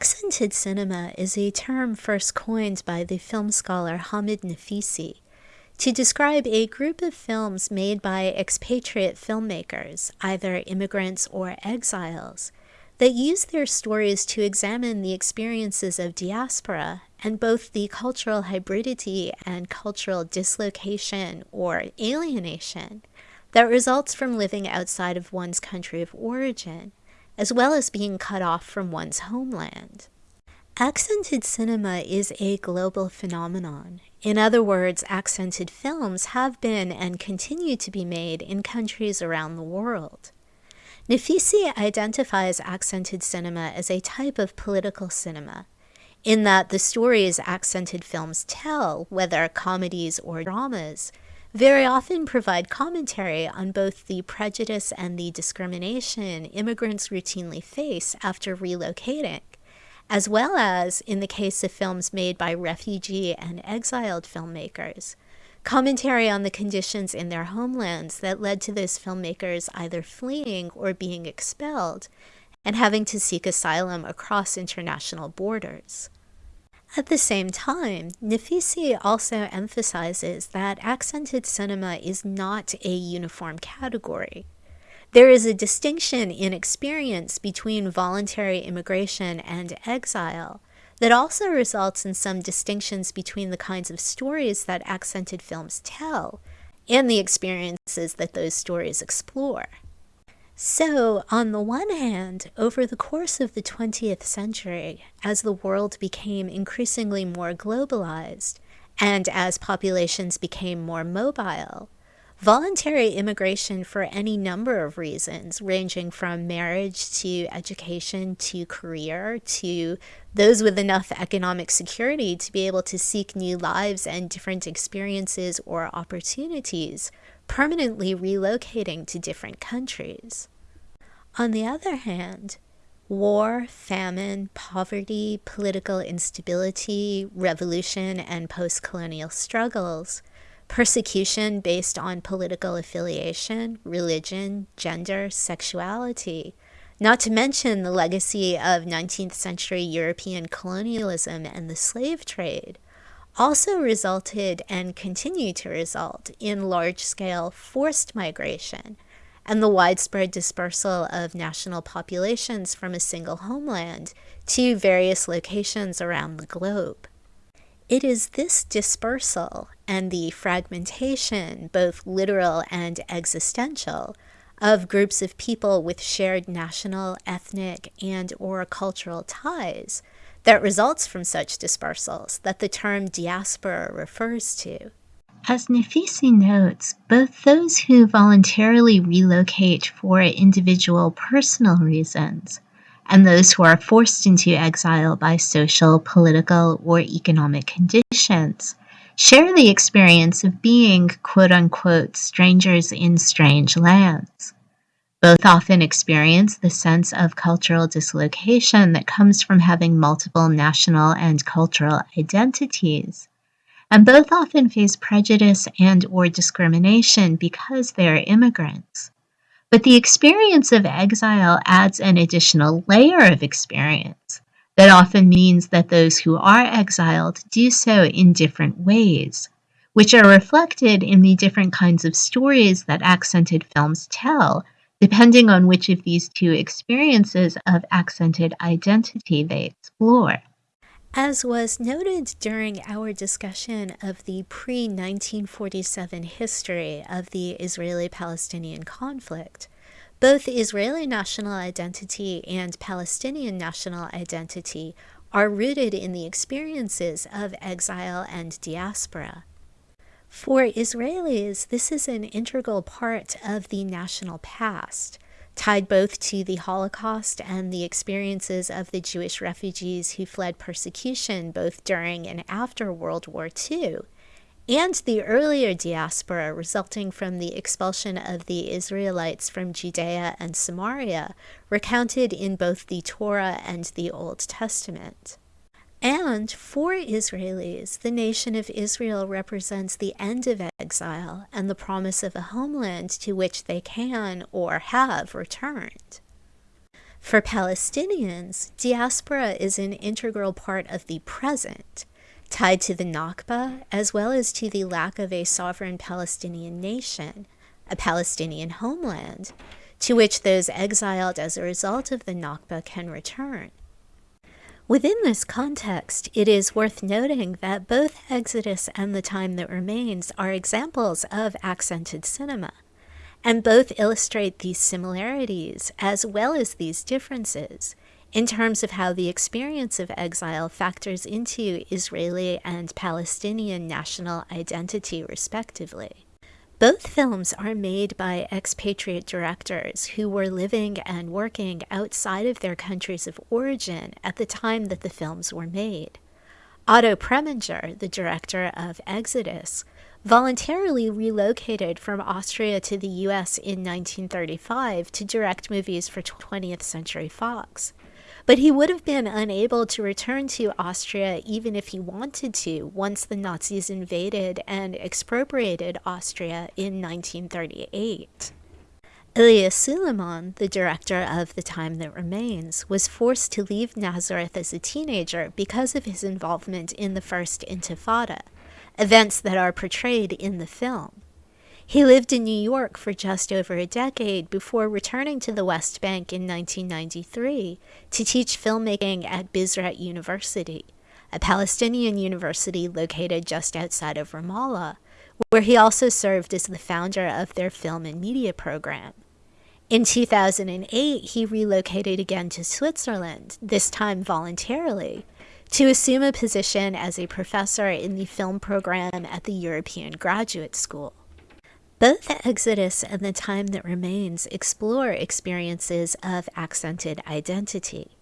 Accented cinema is a term first coined by the film scholar Hamid Naficy to describe a group of films made by expatriate filmmakers, either immigrants or exiles, that use their stories to examine the experiences of diaspora and both the cultural hybridity and cultural dislocation or alienation that results from living outside of one's country of origin as well as being cut off from one's homeland. Accented cinema is a global phenomenon. In other words, accented films have been and continue to be made in countries around the world. Naficy identifies accented cinema as a type of political cinema, in that the stories accented films tell, whether comedies or dramas, very often provide commentary on both the prejudice and the discrimination immigrants routinely face after relocating, as well as, in the case of films made by refugee and exiled filmmakers, commentary on the conditions in their homelands that led to those filmmakers either fleeing or being expelled and having to seek asylum across international borders. At the same time, Naficy also emphasizes that accented cinema is not a uniform category. There is a distinction in experience between voluntary immigration and exile that also results in some distinctions between the kinds of stories that accented films tell and the experiences that those stories explore. So, on the one hand, over the course of the 20th century, as the world became increasingly more globalized and as populations became more mobile, voluntary immigration for any number of reasons, ranging from marriage to education to career to those with enough economic security to be able to seek new lives and different experiences or opportunities, permanently relocating to different countries. On the other hand, war, famine, poverty, political instability, revolution, and post colonial struggles, persecution based on political affiliation, religion, gender, sexuality, not to mention the legacy of 19th century European colonialism and the slave trade, also resulted and continue to result in large scale forced migration and the widespread dispersal of national populations from a single homeland to various locations around the globe. It is this dispersal and the fragmentation, both literal and existential, of groups of people with shared national, ethnic, and or cultural ties that results from such dispersals that the term diaspora refers to. As Naficy notes, both those who voluntarily relocate for individual personal reasons and those who are forced into exile by social, political, or economic conditions share the experience of being quote unquote strangers in strange lands. Both often experience the sense of cultural dislocation that comes from having multiple national and cultural identities. And both often face prejudice and or discrimination because they are immigrants. But the experience of exile adds an additional layer of experience that often means that those who are exiled do so in different ways, which are reflected in the different kinds of stories that accented films tell, depending on which of these two experiences of accented identity they explore. As was noted during our discussion of the pre 1947 history of the Israeli Palestinian conflict, both Israeli national identity and Palestinian national identity are rooted in the experiences of exile and diaspora. For Israelis, this is an integral part of the national past, tied both to the Holocaust and the experiences of the Jewish refugees who fled persecution both during and after World War II and the earlier diaspora resulting from the expulsion of the Israelites from Judea and Samaria, recounted in both the Torah and the Old Testament. And for Israelis, the nation of Israel represents the end of exile and the promise of a homeland to which they can or have returned. For Palestinians, diaspora is an integral part of the present, tied to the Nakba as well as to the lack of a sovereign Palestinian nation, a Palestinian homeland, to which those exiled as a result of the Nakba can return. Within this context, it is worth noting that both Exodus and The Time That Remains are examples of accented cinema, and both illustrate these similarities as well as these differences in terms of how the experience of exile factors into Israeli and Palestinian national identity, respectively. Both films are made by expatriate directors who were living and working outside of their countries of origin at the time that the films were made. Otto Preminger, the director of Exodus, voluntarily relocated from Austria to the US in 1935 to direct movies for 20th Century Fox but he would have been unable to return to Austria even if he wanted to once the Nazis invaded and expropriated Austria in 1938. Elia Suleiman, the director of The Time That Remains, was forced to leave Nazareth as a teenager because of his involvement in the First Intifada, events that are portrayed in the film. He lived in New York for just over a decade before returning to the West Bank in 1993 to teach filmmaking at Birzeit University, a Palestinian university located just outside of Ramallah, where he also served as the founder of their film and media program. In 2008, he relocated again to Switzerland, this time voluntarily, to assume a position as a professor in the film program at the European Graduate School. Both Exodus and The Time That Remains explore experiences of accented identity.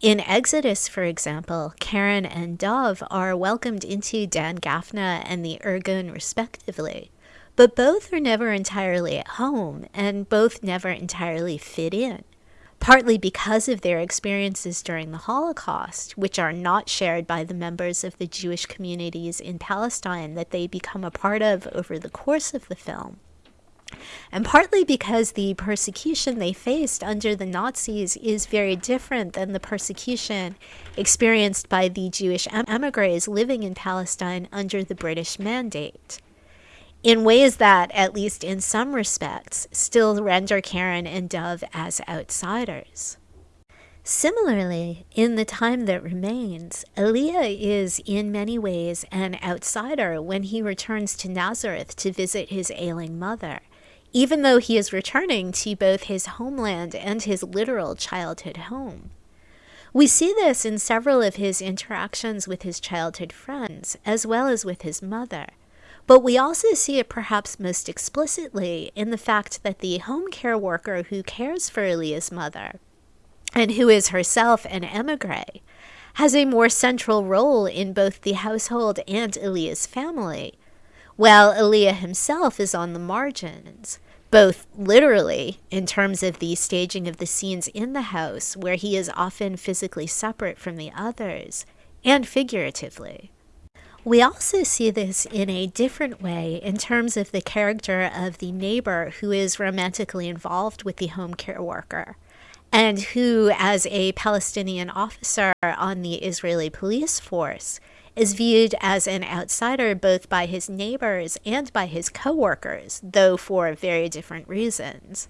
In Exodus, for example, Karen and Dov are welcomed into Dan Gafna and the Irgun respectively, but both are never entirely at home and both never entirely fit in partly because of their experiences during the Holocaust, which are not shared by the members of the Jewish communities in Palestine that they become a part of over the course of the film. And partly because the persecution they faced under the Nazis is very different than the persecution experienced by the Jewish emigres living in Palestine under the British Mandate in ways that, at least in some respects, still render Karen and Dov as outsiders. Similarly, in the time that remains, Elia is in many ways an outsider when he returns to Nazareth to visit his ailing mother, even though he is returning to both his homeland and his literal childhood home. We see this in several of his interactions with his childhood friends, as well as with his mother. But we also see it perhaps most explicitly in the fact that the home care worker who cares for Elia's mother, and who is herself an emigre, has a more central role in both the household and Elia's family, while Elia himself is on the margins, both literally in terms of the staging of the scenes in the house, where he is often physically separate from the others, and figuratively. We also see this in a different way in terms of the character of the neighbor who is romantically involved with the home care worker and who, as a Palestinian officer on the Israeli police force, is viewed as an outsider both by his neighbors and by his coworkers, though for very different reasons.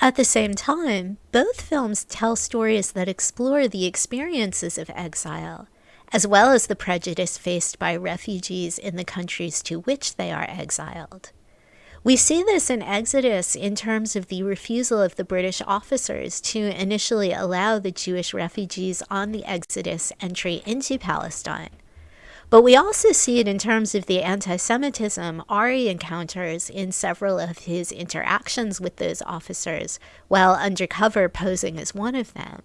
At the same time, both films tell stories that explore the experiences of exile as well as the prejudice faced by refugees in the countries to which they are exiled. We see this in Exodus in terms of the refusal of the British officers to initially allow the Jewish refugees on the Exodus entry into Palestine. But we also see it in terms of the anti Semitism Ari encounters in several of his interactions with those officers, while undercover posing as one of them.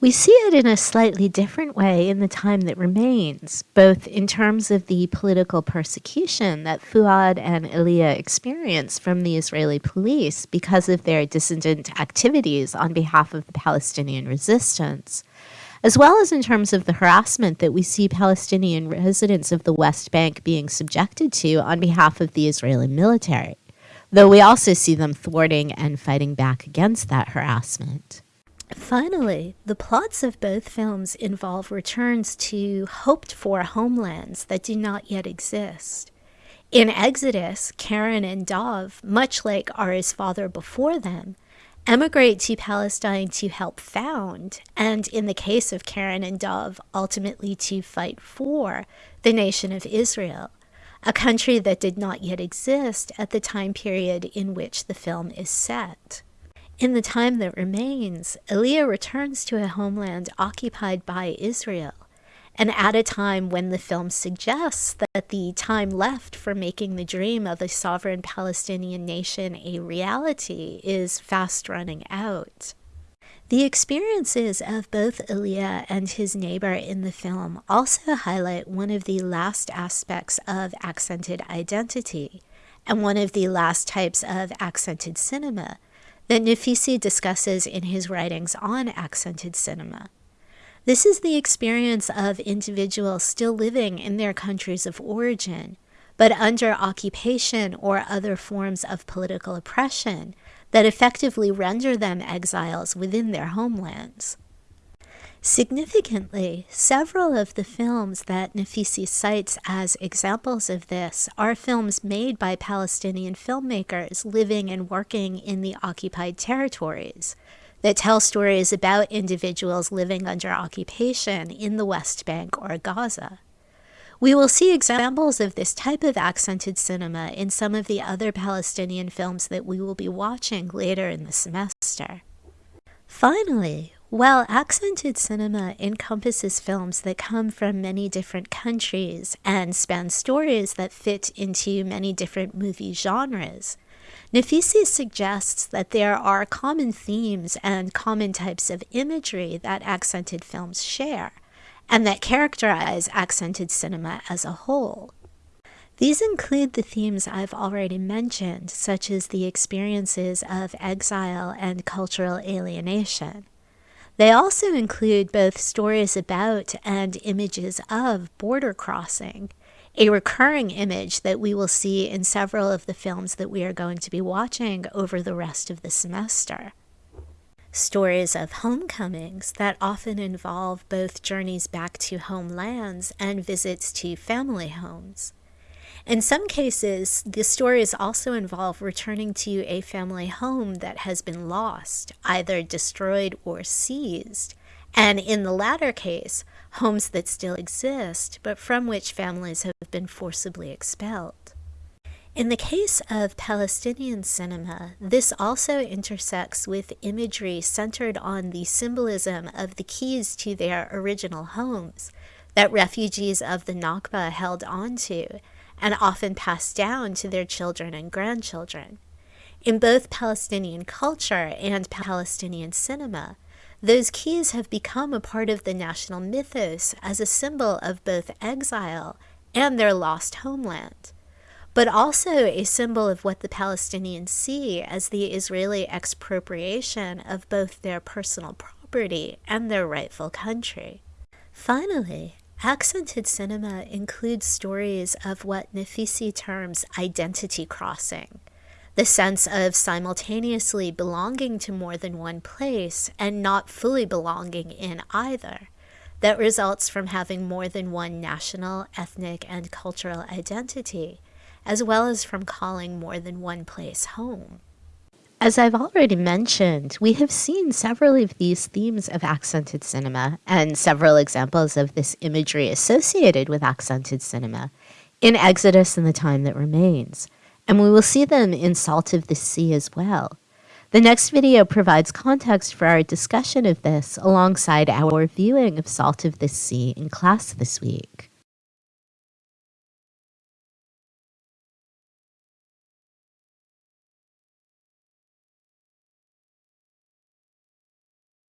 We see it in a slightly different way in the time that remains, both in terms of the political persecution that Fuad and Elia experience from the Israeli police because of their dissident activities on behalf of the Palestinian resistance, as well as in terms of the harassment that we see Palestinian residents of the West Bank being subjected to on behalf of the Israeli military, though we also see them thwarting and fighting back against that harassment. Finally, the plots of both films involve returns to hoped for homelands that do not yet exist. In Exodus, Karen and Dov, much like Ari's father before them, emigrate to Palestine to help found, and in the case of Karen and Dov, ultimately to fight for the nation of Israel, a country that did not yet exist at the time period in which the film is set. In the time that remains, Elia returns to a homeland occupied by Israel and at a time when the film suggests that the time left for making the dream of a sovereign Palestinian nation a reality is fast running out. The experiences of both Elia and his neighbor in the film also highlight one of the last aspects of accented identity and one of the last types of accented cinema that Naficy discusses in his writings on accented cinema. This is the experience of individuals still living in their countries of origin, but under occupation or other forms of political oppression that effectively render them exiles within their homelands. Significantly, several of the films that Naficy cites as examples of this are films made by Palestinian filmmakers living and working in the occupied territories, that tell stories about individuals living under occupation in the West Bank or Gaza. We will see examples of this type of accented cinema in some of the other Palestinian films that we will be watching later in the semester. Finally, while accented cinema encompasses films that come from many different countries and span stories that fit into many different movie genres, Naficy suggests that there are common themes and common types of imagery that accented films share, and that characterize accented cinema as a whole. These include the themes I've already mentioned, such as the experiences of exile and cultural alienation. They also include both stories about and images of border crossing, a recurring image that we will see in several of the films that we are going to be watching over the rest of the semester. Stories of homecomings that often involve both journeys back to homelands and visits to family homes. In some cases, the stories also involve returning to a family home that has been lost, either destroyed or seized, and in the latter case, homes that still exist, but from which families have been forcibly expelled. In the case of Palestinian cinema, this also intersects with imagery centered on the symbolism of the keys to their original homes that refugees of the Nakba held onto and often passed down to their children and grandchildren. In both Palestinian culture and Palestinian cinema, those keys have become a part of the national mythos as a symbol of both exile and their lost homeland, but also a symbol of what the Palestinians see as the Israeli expropriation of both their personal property and their rightful country. Finally, accented cinema includes stories of what Naficy terms identity crossing the sense of simultaneously belonging to more than one place and not fully belonging in either, that results from having more than one national, ethnic, and cultural identity, as well as from calling more than one place home. As I've already mentioned, we have seen several of these themes of accented cinema and several examples of this imagery associated with accented cinema in Exodus and the Time That Remains and we will see them in Salt of the Sea as well. The next video provides context for our discussion of this alongside our viewing of Salt of the Sea in class this week.